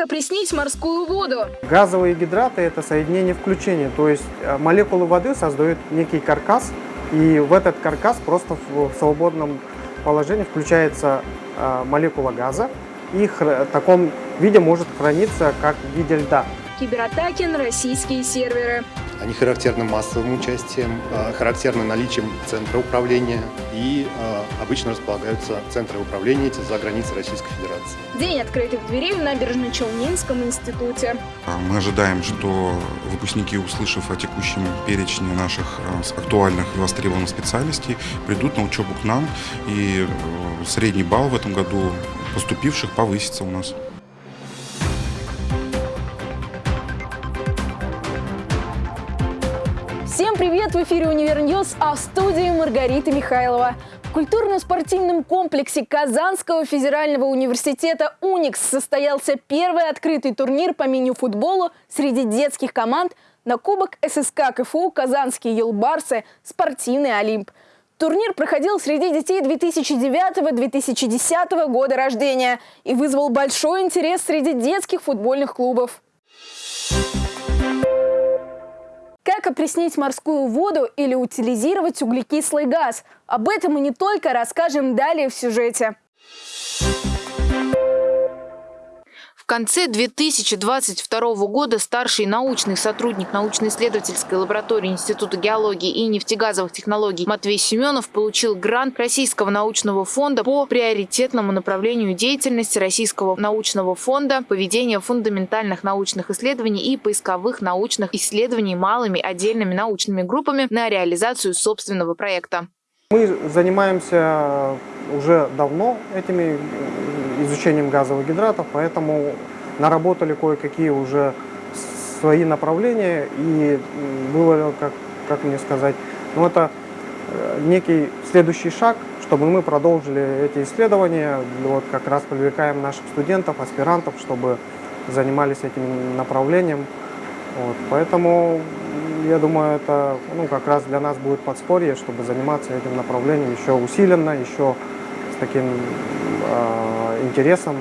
Как опреснить морскую воду? Газовые гидраты – это соединение включения, то есть э, молекулы воды создают некий каркас, и в этот каркас просто в свободном положении включается э, молекула газа, и в таком виде может храниться как в виде льда. Кибератаки на российские серверы. Они характерны массовым участием, а, характерны наличием центра управления и а, обычно располагаются центры управления эти за границей Российской Федерации. День открытых дверей в Набережно-Челнинском институте. А, мы ожидаем, что выпускники, услышав о текущем перечне наших актуальных и востребованных специальностей, придут на учебу к нам, и э, средний балл в этом году поступивших повысится у нас. Всем привет! В эфире «Универньюз», а в студии Маргарита Михайлова. В культурно-спортивном комплексе Казанского федерального университета «Уникс» состоялся первый открытый турнир по мини-футболу среди детских команд на Кубок ССК КФУ «Казанские елбарсы. Спортивный Олимп». Турнир проходил среди детей 2009-2010 года рождения и вызвал большой интерес среди детских футбольных клубов. Как опреснить морскую воду или утилизировать углекислый газ? Об этом мы не только расскажем далее в сюжете. Конце 2022 года старший научный сотрудник научно-исследовательской лаборатории Института геологии и нефтегазовых технологий Матвей Семенов получил грант Российского научного фонда по приоритетному направлению деятельности Российского научного фонда поведения фундаментальных научных исследований и поисковых научных исследований малыми отдельными научными группами на реализацию собственного проекта. Мы занимаемся уже давно этими изучением газовых гидратов, поэтому наработали кое-какие уже свои направления, и было, как, как мне сказать, ну это э, некий следующий шаг, чтобы мы продолжили эти исследования, вот как раз привлекаем наших студентов, аспирантов, чтобы занимались этим направлением. Вот, поэтому я думаю, это ну, как раз для нас будет подспорье, чтобы заниматься этим направлением еще усиленно, еще с таким э, интересом.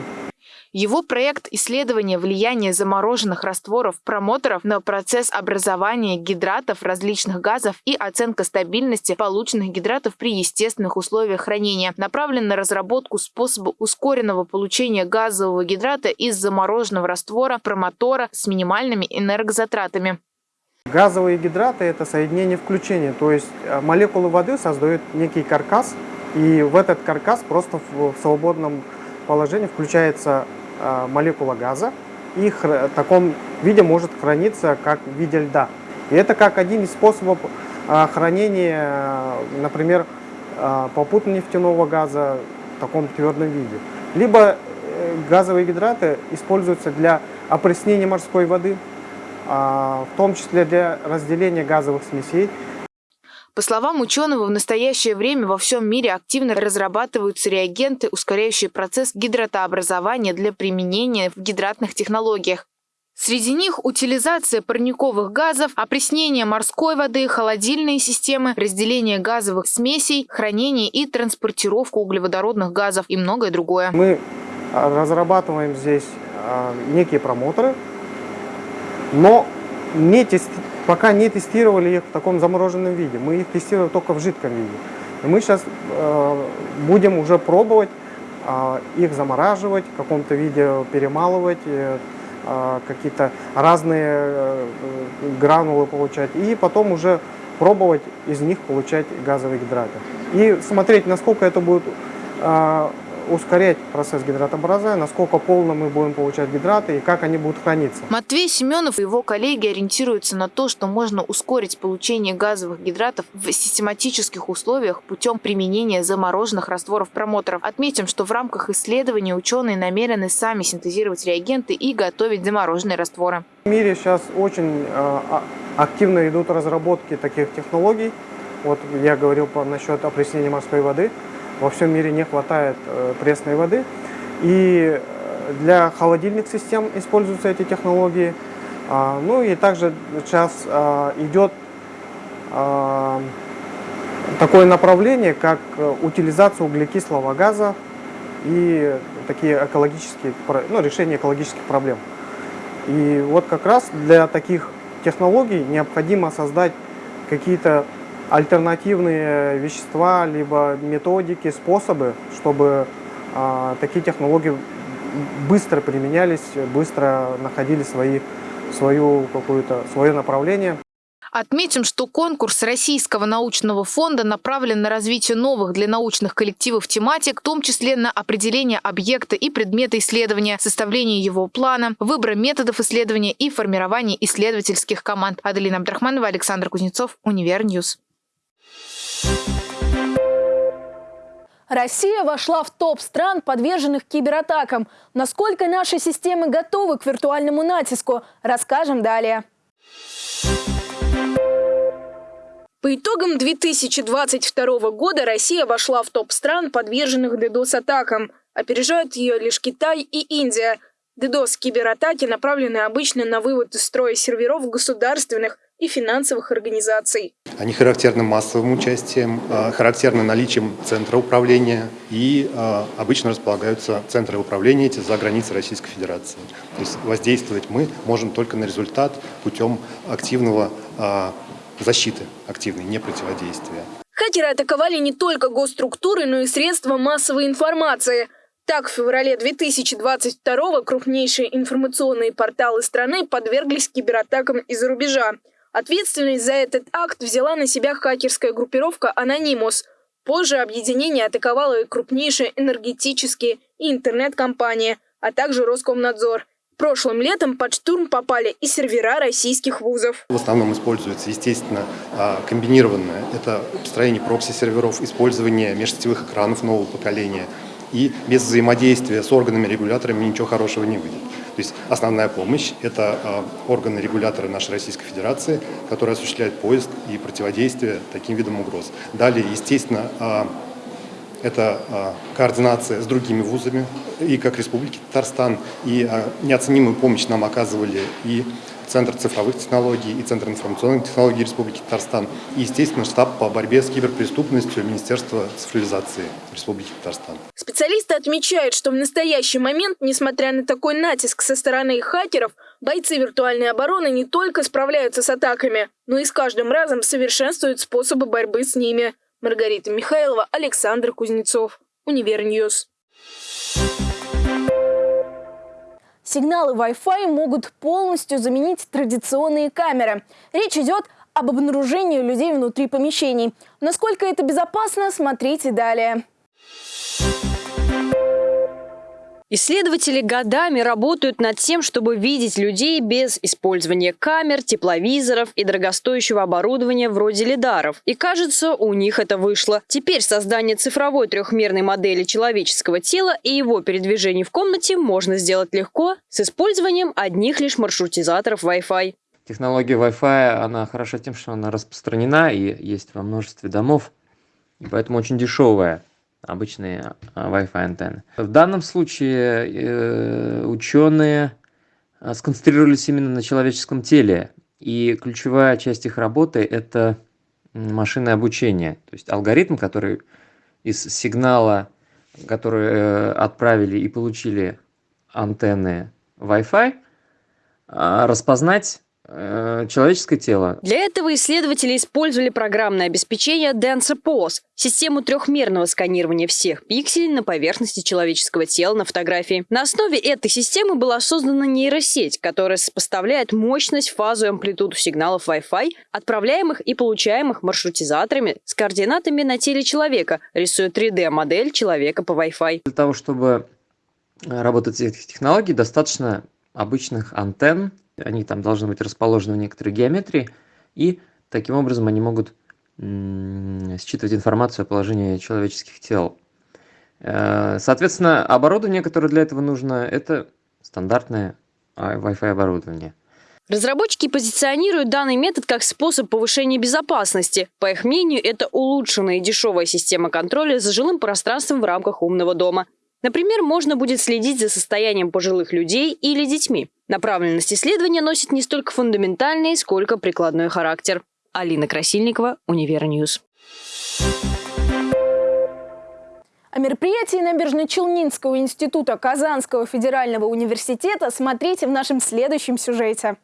Его проект исследования влияния замороженных растворов промоторов на процесс образования гидратов различных газов и оценка стабильности полученных гидратов при естественных условиях хранения направлен на разработку способа ускоренного получения газового гидрата из замороженного раствора промотора с минимальными энергозатратами. Газовые гидраты – это соединение включения, то есть э, молекулы воды создают некий каркас, и в этот каркас просто в свободном положении включается э, молекула газа, и в таком виде может храниться как в виде льда. И это как один из способов э, хранения, например, попутно нефтяного газа в таком твердом виде. Либо газовые гидраты используются для опреснения морской воды, в том числе для разделения газовых смесей. По словам ученого, в настоящее время во всем мире активно разрабатываются реагенты, ускоряющие процесс гидратообразования для применения в гидратных технологиях. Среди них утилизация парниковых газов, опреснение морской воды, холодильные системы, разделение газовых смесей, хранение и транспортировку углеводородных газов и многое другое. Мы разрабатываем здесь а, некие промоторы, но не тести... пока не тестировали их в таком замороженном виде. Мы их тестировали только в жидком виде. И мы сейчас э, будем уже пробовать э, их замораживать, в каком-то виде перемалывать, э, э, какие-то разные э, гранулы получать. И потом уже пробовать из них получать газовые гидраты. И смотреть, насколько это будет э, ускорять процесс гидратообразования, насколько полно мы будем получать гидраты и как они будут храниться. Матвей Семенов и его коллеги ориентируются на то, что можно ускорить получение газовых гидратов в систематических условиях путем применения замороженных растворов промоторов. Отметим, что в рамках исследования ученые намерены сами синтезировать реагенты и готовить замороженные растворы. В мире сейчас очень э, активно идут разработки таких технологий. Вот я говорил по, насчет опреснения морской воды во всем мире не хватает э, пресной воды. И э, для холодильных систем используются эти технологии. А, ну и также сейчас а, идет а, такое направление, как утилизация углекислого газа и такие экологические, ну, решение экологических проблем. И вот как раз для таких технологий необходимо создать какие-то альтернативные вещества, либо методики, способы, чтобы а, такие технологии быстро применялись, быстро находили свои, свою какую-то, свое направление. Отметим, что конкурс Российского научного фонда направлен на развитие новых для научных коллективов тематик, в том числе на определение объекта и предмета исследования, составление его плана, выбор методов исследования и формирование исследовательских команд. Аделина Абдрахманова, Александр Кузнецов, Универньюз. Россия вошла в топ стран, подверженных кибератакам. Насколько наши системы готовы к виртуальному натиску, расскажем далее. По итогам 2022 года Россия вошла в топ стран, подверженных DDoS-атакам. Опережают ее лишь Китай и Индия. DDoS-кибератаки направлены обычно на вывод из строя серверов государственных и финансовых организаций. Они характерны массовым участием, а, характерны наличием центра управления и а, обычно располагаются центры управления эти за границей Российской Федерации. То есть воздействовать мы можем только на результат путем активного а, защиты активной, не противодействия. Хакеры атаковали не только госструктуры, но и средства массовой информации. Так, в феврале 2022 крупнейшие информационные порталы страны подверглись кибератакам из-за рубежа. Ответственность за этот акт взяла на себя хакерская группировка «Анонимус». Позже объединение атаковало и крупнейшие энергетические и интернет-компании, а также Роскомнадзор – Прошлым летом под штурм попали и сервера российских вузов. В основном используется, естественно, а, комбинированное. Это построение прокси-серверов, использование межсетевых экранов нового поколения. И без взаимодействия с органами-регуляторами ничего хорошего не выйдет. То есть основная помощь – это а, органы-регуляторы нашей Российской Федерации, которые осуществляют поиск и противодействие таким видам угроз. Далее, естественно, а, это а, координация с другими вузами, и как Республики Татарстан, и неоценимую помощь нам оказывали и Центр цифровых технологий и Центр информационных технологий Республики Татарстан, и, естественно, штаб по борьбе с киберпреступностью Министерства цифровизации Республики Татарстан. Специалисты отмечают, что в настоящий момент, несмотря на такой натиск со стороны хакеров, бойцы виртуальной обороны не только справляются с атаками, но и с каждым разом совершенствуют способы борьбы с ними. Маргарита Михайлова, Александр Кузнецов. Универньюз. Сигналы Wi-Fi могут полностью заменить традиционные камеры. Речь идет об обнаружении людей внутри помещений. Насколько это безопасно, смотрите далее. Исследователи годами работают над тем, чтобы видеть людей без использования камер, тепловизоров и дорогостоящего оборудования вроде лидаров. И кажется, у них это вышло. Теперь создание цифровой трехмерной модели человеческого тела и его передвижений в комнате можно сделать легко с использованием одних лишь маршрутизаторов Wi-Fi. Технология Wi-Fi, она хороша тем, что она распространена и есть во множестве домов, и поэтому очень дешевая обычные а, Wi-Fi антенны. В данном случае э, ученые а, сконцентрировались именно на человеческом теле, и ключевая часть их работы – это машинное обучение, то есть алгоритм, который из сигнала, который э, отправили и получили антенны Wi-Fi, а, распознать человеческое тело. Для этого исследователи использовали программное обеспечение DensePose, систему трехмерного сканирования всех пикселей на поверхности человеческого тела на фотографии. На основе этой системы была создана нейросеть, которая сопоставляет мощность, фазу и амплитуду сигналов Wi-Fi, отправляемых и получаемых маршрутизаторами с координатами на теле человека, рисуя 3D-модель человека по Wi-Fi. Для того, чтобы работать с этих технологий, достаточно обычных антенн, они там должны быть расположены в некоторой геометрии, и таким образом они могут считывать информацию о положении человеческих тел. Э, соответственно, оборудование, которое для этого нужно, это стандартное Wi-Fi оборудование. Разработчики позиционируют данный метод как способ повышения безопасности. По их мнению, это улучшенная и дешевая система контроля за жилым пространством в рамках умного дома. Например, можно будет следить за состоянием пожилых людей или детьми. Направленность исследования носит не столько фундаментальный, сколько прикладной характер. Алина Красильникова, Универньюз. О мероприятии Набережно-Челнинского института Казанского федерального университета смотрите в нашем следующем сюжете.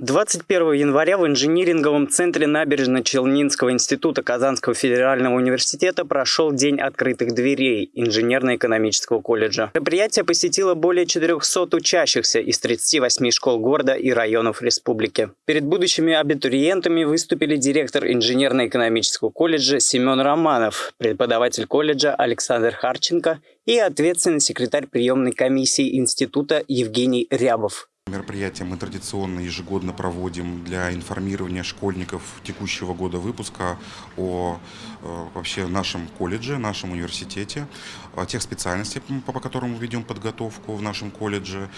21 января в инжиниринговом центре Набережно-Челнинского института Казанского федерального университета прошел День открытых дверей инженерно-экономического колледжа. Мероприятие посетило более 400 учащихся из 38 школ города и районов республики. Перед будущими абитуриентами выступили директор инженерно-экономического колледжа Семен Романов, преподаватель колледжа Александр Харченко и ответственный секретарь приемной комиссии института Евгений Рябов. Мероприятие мы традиционно ежегодно проводим для информирования школьников текущего года выпуска о э, вообще нашем колледже, нашем университете, о тех специальностях, по, которым мы ведем подготовку в нашем колледже,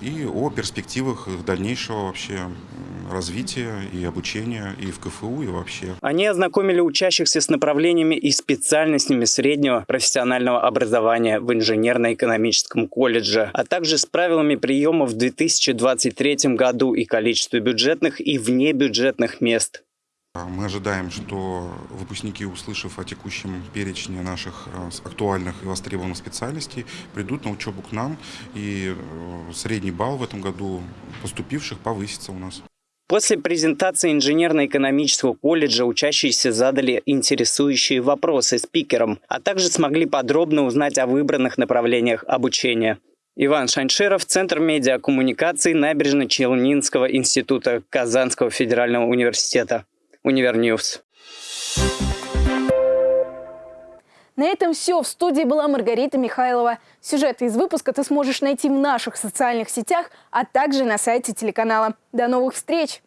и о перспективах их дальнейшего вообще развития и обучения и в КФУ, и вообще. Они ознакомили учащихся с направлениями и специальностями среднего профессионального образования в инженерно-экономическом колледже, а также с правилами приема в 2023 году и количестве бюджетных и внебюджетных мест. Мы ожидаем, что выпускники, услышав о текущем перечне наших э, актуальных и востребованных специальностей, придут на учебу к нам, и э, средний балл в этом году поступивших повысится у нас. После презентации инженерно-экономического колледжа учащиеся задали интересующие вопросы спикерам, а также смогли подробно узнать о выбранных направлениях обучения. Иван Шанширов, Центр медиакоммуникаций Набережно-Челнинского института Казанского федерального университета. Универньюз. На этом все. В студии была Маргарита Михайлова. Сюжеты из выпуска ты сможешь найти в наших социальных сетях, а также на сайте телеканала. До новых встреч!